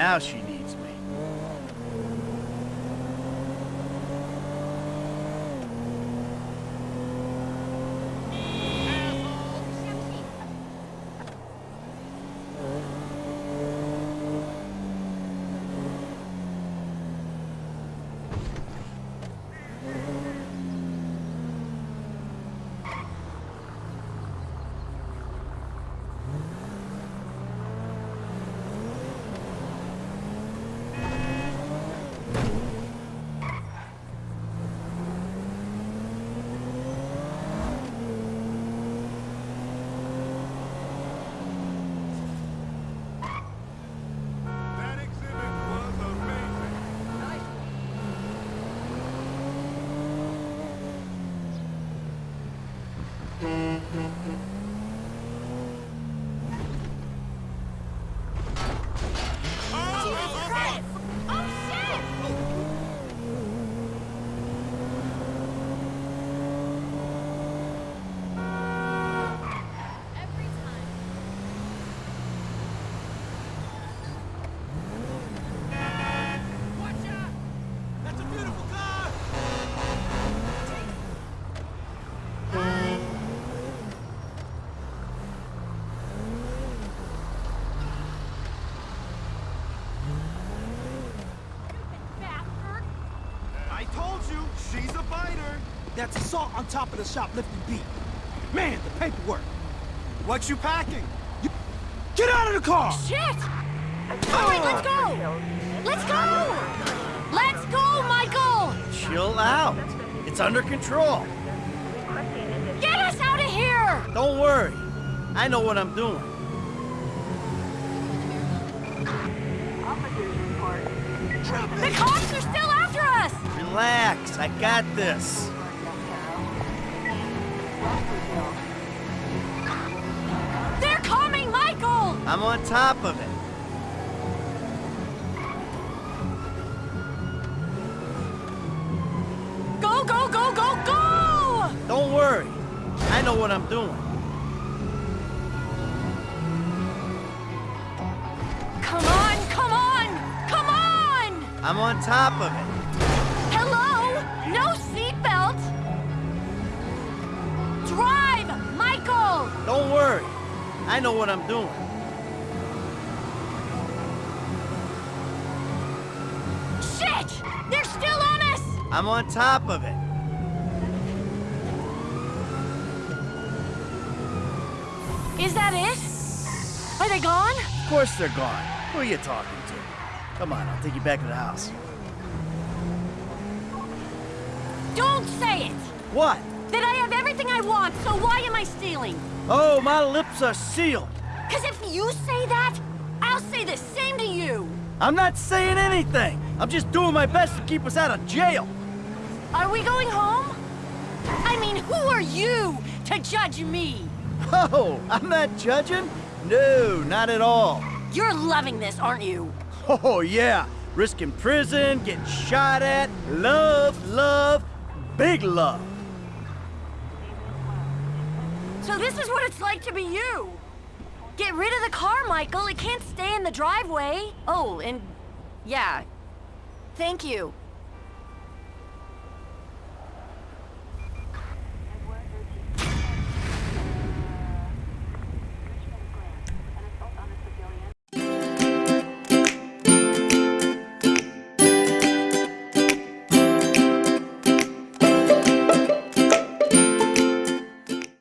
Now she you, she's a biter. That's assault on top of the shoplifting beat. Man, the paperwork. What you packing? Get out of the car! Shit! Alright, let's go! Let's go! Let's go, Michael! Chill out. It's under control. Get us out of here! Don't worry. I know what I'm doing. The cops are still after us! Relax. I got this. They're coming, Michael! I'm on top of it. Go, go, go, go, go! Don't worry. I know what I'm doing. Come on, come on, come on! I'm on top of it. I know what I'm doing. Shit! They're still on us! I'm on top of it. Is that it? Are they gone? Of course they're gone. Who are you talking to? Come on, I'll take you back to the house. Don't say it! What? That I have everything I want, so why am I stealing? Oh, my lips are sealed. Cause if you say that, I'll say the same to you! I'm not saying anything. I'm just doing my best to keep us out of jail. Are we going home? I mean, who are you to judge me? Oh, I'm not judging? No, not at all. You're loving this, aren't you? Oh, yeah. Risking prison, getting shot at, love, love, big love. So this is what it's like to be you. Get rid of the car, Michael. It can't stay in the driveway. Oh, and yeah. Thank you.